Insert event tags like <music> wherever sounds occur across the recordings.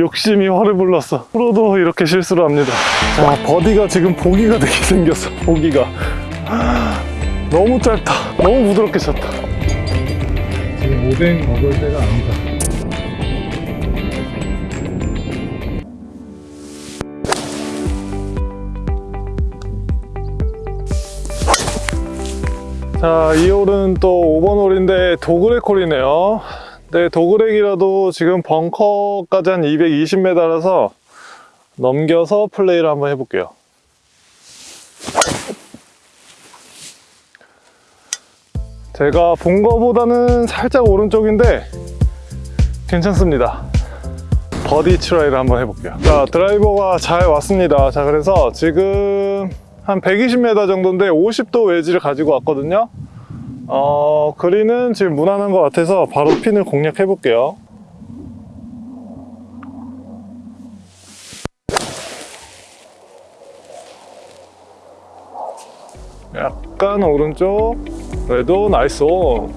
욕심이 화를 불렀어. 프로도 이렇게 실수를 합니다. 자 버디가 지금 보기가 되게 생겼어 보기가. 너무 짧다. 너무 부드럽게 쳤다. 지금 오뎅 먹을 때가 아니다. 자, 이 홀은 또 5번 홀인데 도그렉 홀이네요. 네, dogleg이라도 지금 벙커까지 한 220m라서 넘겨서 플레이를 한번 해볼게요. 제가 본 거보다는 살짝 오른쪽인데 괜찮습니다. 버디 try를 한번 해볼게요. 자, 드라이버가 잘 왔습니다. 자, 그래서 지금 한 120m 정도인데 50도 웨지를 가지고 왔거든요. 어, 그린은 지금 무난한 것 같아서 바로 핀을 공략해 볼게요. 약간 오른쪽. 그래도 nice on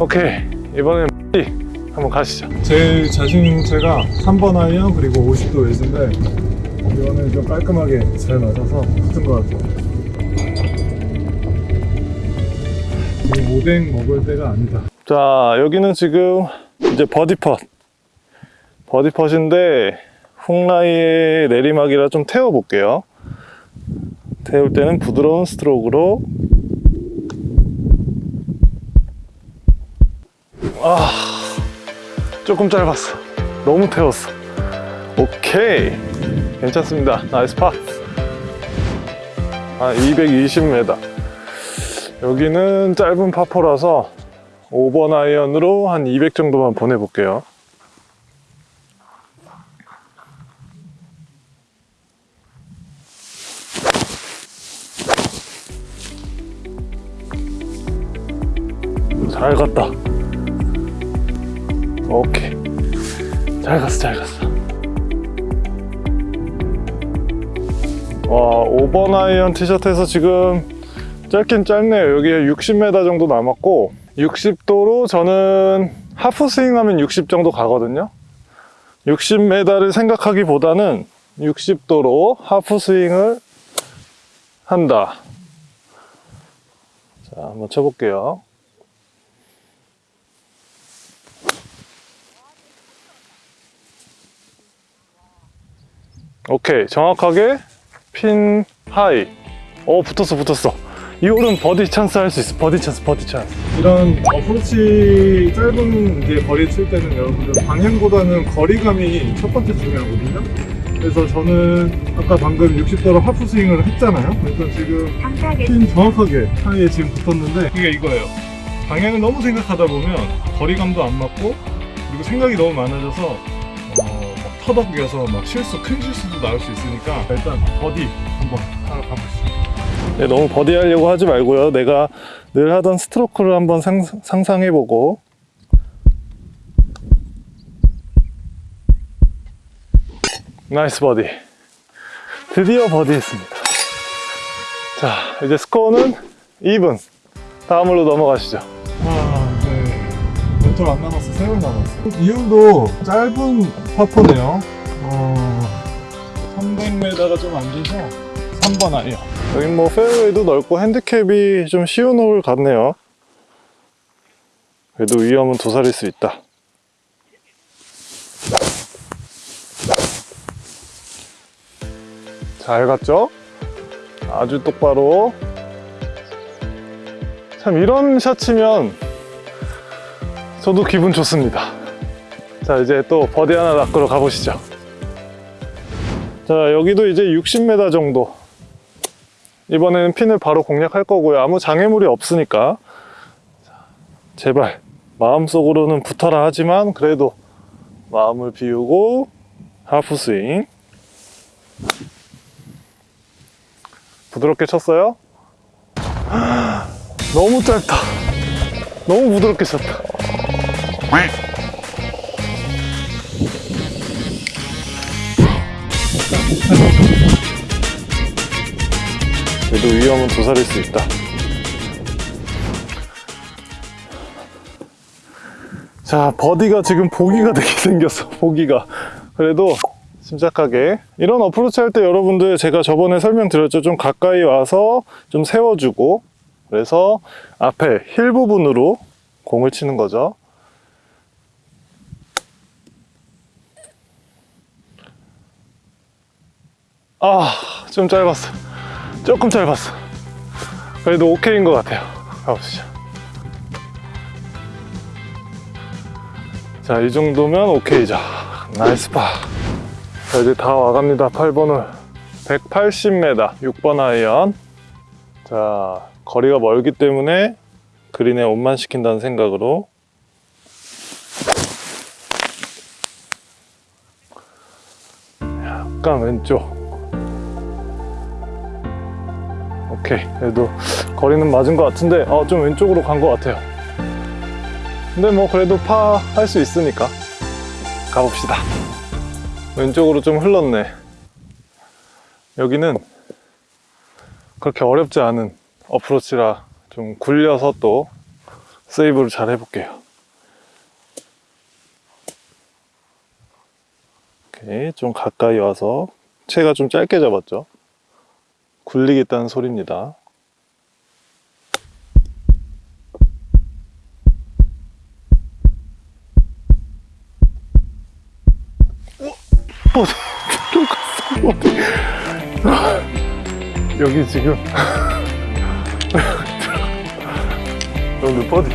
오케이. 이번엔 B 한번 가시죠. 제 자신 제가 3번 아이언 그리고 50도 웨지인데 이거는 좀 깔끔하게 잘 맞아서 붙은 것 같아요. 오뎅 먹을 때가 아니다. 자 여기는 지금 이제 버디펫. 버디펫인데 훅라이의 내리막이라 좀 태워 볼게요. 태울 때는 부드러운 스트로크로. 아 조금 짧았어. 너무 태웠어. 오케이. 괜찮습니다. nice 파. 한 220m 여기는 짧은 파포라서 5번 아이언으로 한 200 정도만 보내볼게요. 잘 갔다. 오케이. 잘 갔어, 잘 갔어. 와, 5번 아이언 티샷 해서 지금 짧긴 짧네요. 여기에 60m 정도 남았고 60도로 저는 half 스윙 하면 60 정도 가거든요. 60m를 생각하기보다는 60도로 half 스윙을 한다. 자, 한번 쳐볼게요. 오케이, 정확하게 pin high. 오, 붙었어, 붙었어. 이 홀은 버디 찬스 할 수 있어. 버디 찬스, 버디 찬스. 이런 어프로치 짧은 이제 거리 칠 때는 여러분들 방향보다는 거리감이 첫 번째 중요하거든요. 그래서 저는 아까 방금 60도로 하프 스윙을 했잖아요. 그래서 지금 핀 정확하게 high에 지금 붙었는데 이게 이거예요. 방향을 너무 생각하다 보면 거리감도 안 맞고 그리고 생각이 너무 많아져서 어, 막 터덕여서 막 실수 큰 실수도 나올 수 있으니까 일단 버디 한번 하러 가보시죠. 네, 너무 버디 하려고 하지 말고요. 내가 늘 하던 스트로크를 한번 상, 상상해보고. nice 버디. 드디어 버디 했습니다. 자, 이제 스코어는 even. 다음으로 넘어가시죠. 아, 네. 멘토 안 남았어. 세월 남았어. 이름도 짧은 파포네요. 어, 300m가 좀 안 돼서 3번 아니요. 여기 뭐 페어웨이도 넓고 핸디캡이 좀 쉬운 홀 같네요. 그래도 위험은 도사릴 수 있다. 잘 갔죠? 아주 똑바로. 참 이런 샷 치면 저도 기분 좋습니다. 자 이제 또 버디 하나 낚으러 가보시죠. 자 여기도 이제 60m 정도 이번에는 핀을 바로 공략할 거고요. 아무 장애물이 없으니까. 자, 제발 마음속으로는 붙어라 하지만 그래도 마음을 비우고 하프 스윙. 부드럽게 쳤어요. <gasps> 너무 짧다. 너무 부드럽게 쳤다. 그래도 위험은 도사릴 수 있다. 자, 버디가 지금 보기가 되게 <laughs> 생겼어, 보기가. 그래도 침착하게. 이런 어프로치 할 때 여러분들 제가 저번에 설명드렸죠. 좀 가까이 와서 좀 세워주고. 그래서 앞에 힐 부분으로 공을 치는 거죠. 아좀 짧았어 조금 짧았어 그래도 오케이인 것 같아요 가보시죠 자이 정도면 오케이죠 nice 파 자, 이제 다 와갑니다. 8번 홀. 180m, 6번 아이언. 자, 거리가 멀기 때문에 그린에 on만 시킨다는 생각으로. 약간 왼쪽. 오케이. 그래도 거리는 맞은 것 같은데, 어, 좀 왼쪽으로 간 것 같아요. 근데 뭐 그래도 파 할 수 있으니까. 가봅시다. 왼쪽으로 좀 흘렀네. 여기는 그렇게 어렵지 않은 어프로치라 좀 굴려서 또 세이브를 잘 해볼게요. 오케이, 좀 가까이 와서 채가 좀 짧게 잡았죠. 굴리겠다는 소리입니다. 갔어? 어디 <laughs> 여기 지금. <laughs> 여기 버디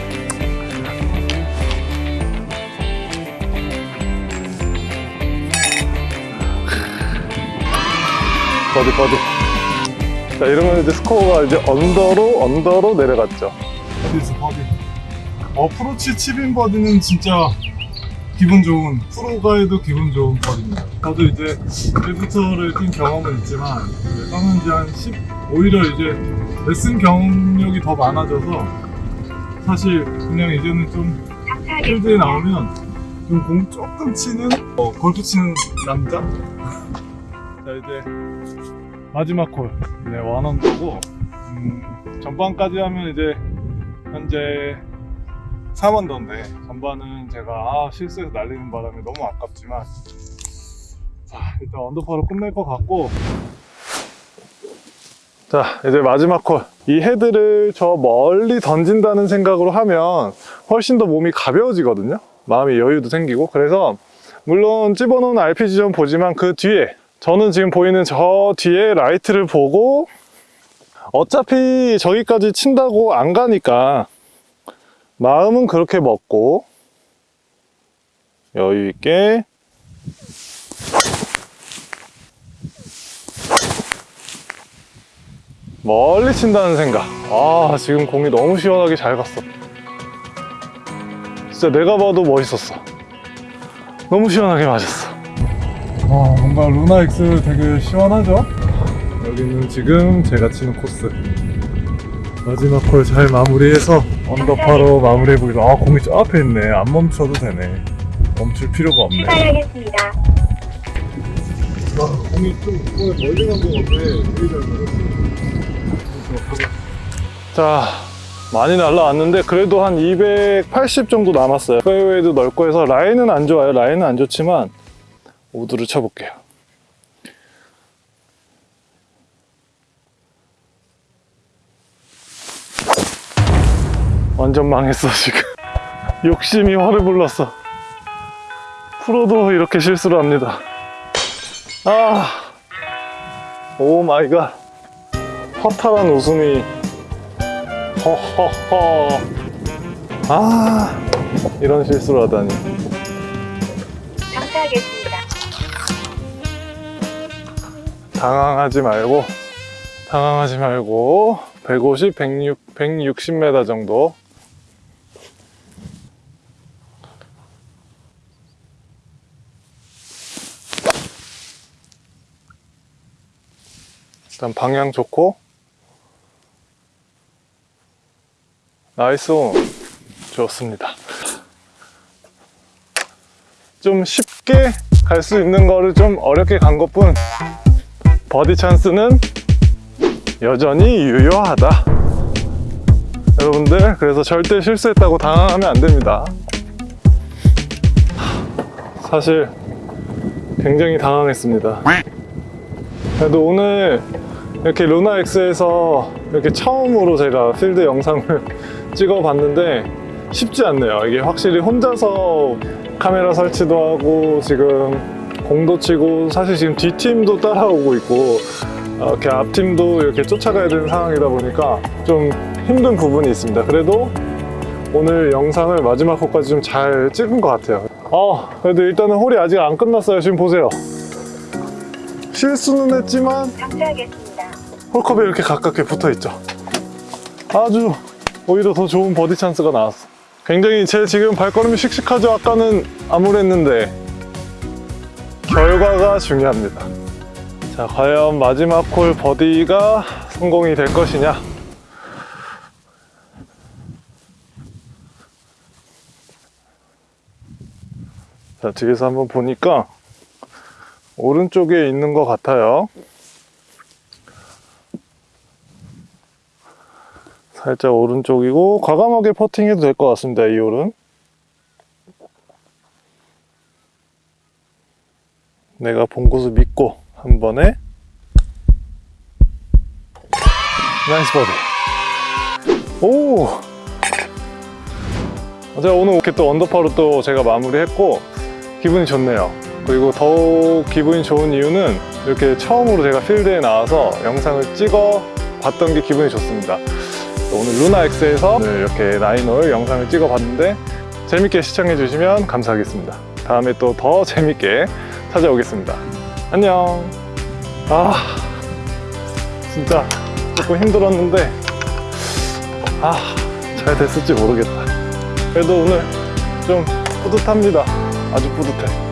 버디 버디 자 이러면 이제 스코어가 이제 under로 under로 내려갔죠 어디서 버디. 어프로치 chip-in 버디는 진짜 기분 좋은 프로가 해도 기분 좋은 버디입니다. 저도 이제 1부 투어를 뛴 경험은 있지만 이제 떠난 지 한 10, 오히려 이제 레슨 경력이 더 많아져서 사실 그냥 이제는 좀 필드에 나오면 좀 공 조금 치는 어, 골프 치는 남자? <laughs> 자 이제 마지막 홀 네, 원언더고 음, 전반까지 하면 이제 현재 4원더인데 전반은 제가 아, 실수해서 날리는 바람에 너무 아깝지만 자 일단 언더파로 끝낼 것 같고 자 이제 마지막 콜. 이 헤드를 저 멀리 던진다는 생각으로 하면 훨씬 더 몸이 가벼워지거든요. 마음의 여유도 생기고 그래서 물론 집어넣은 RPG 좀 보지만 그 뒤에 저는 지금 보이는 저 뒤에 라이트를 보고 어차피 저기까지 친다고 안 가니까 마음은 그렇게 먹고 여유 있게 멀리 친다는 생각. 아, 지금 공이 너무 시원하게 잘 갔어. 진짜 내가 봐도 멋있었어. 너무 시원하게 맞았어. 와 뭔가 루나 X 되게 시원하죠? 여기는 지금 제가 치는 코스 마지막 홀잘 마무리해서 언더파로 마무리해보기로 아 공이 저 앞에 있네 안 멈춰도 되네 멈출 필요가 없네 출발하겠습니다. 와 공이 좀 멀리 간것 같아 되게 잘 맞았어 자, 많이 날라왔는데 그래도 한 280 정도 남았어요. 페어웨이도 넓고 해서 라인은 안 좋아요. 라인은 안 좋지만 우드를 쳐볼게요. 완전 망했어 지금. <laughs> 욕심이 화를 불렀어. 프로도 이렇게 실수를 합니다. 아, oh my god. 허탈한 웃음이 허허허 아 이런 실수를 하다니 감사하겠습니다. 당황하지 말고 당황하지 말고 150, 106, 160m 정도 일단 방향 좋고 nice on. 좋습니다 좀 쉽게 갈 수 있는 거를 좀 어렵게 간 것뿐 버디 찬스는 여전히 유효하다 여러분들 그래서 절대 실수했다고 당황하면 안 됩니다 사실 굉장히 당황했습니다. 그래도 오늘 이렇게 루나 X에서 이렇게 처음으로 제가 필드 영상을 <laughs> 찍어봤는데 쉽지 않네요. 이게 확실히 혼자서 카메라 설치도 하고 지금 공도 치고 사실 지금 뒷팀도 따라오고 있고 어, 이렇게 앞팀도 이렇게 쫓아가야 되는 상황이다 보니까 좀 힘든 부분이 있습니다. 그래도 오늘 영상을 마지막 홀까지 좀 잘 찍은 것 같아요. 어, 그래도 일단은 홀이 아직 안 끝났어요. 지금 보세요. 실수는 했지만. 홀컵에 이렇게 가깝게 붙어 있죠. 아주 오히려 더 좋은 버디 찬스가 나왔어. 굉장히 제 지금 발걸음이 씩씩하죠. 아까는 암울했는데 결과가 중요합니다. 자, 과연 마지막 홀 버디가 성공이 될 것이냐? 자, 뒤에서 한번 보니까 오른쪽에 있는 것 같아요. 살짝 오른쪽이고 과감하게 퍼팅해도 될 것 같습니다. 이 홀은. 내가 본 곳을 믿고 한 번에. nice 버디. 오! 제가 오늘 이렇게 또 언더파로 또 제가 마무리했고 기분이 좋네요. 그리고 더욱 기분이 좋은 이유는 이렇게 처음으로 제가 필드에 나와서 영상을 찍어 봤던 게 기분이 좋습니다 오늘 루나 X에서 오늘 이렇게 나인홀 영상을 찍어 봤는데 재밌게 시청해 주시면 감사하겠습니다. 다음에 또 더 재밌게 찾아오겠습니다. 안녕. 아 진짜 조금 힘들었는데 아잘 됐을지 모르겠다. 그래도 오늘 좀 뿌듯합니다. 아주 뿌듯해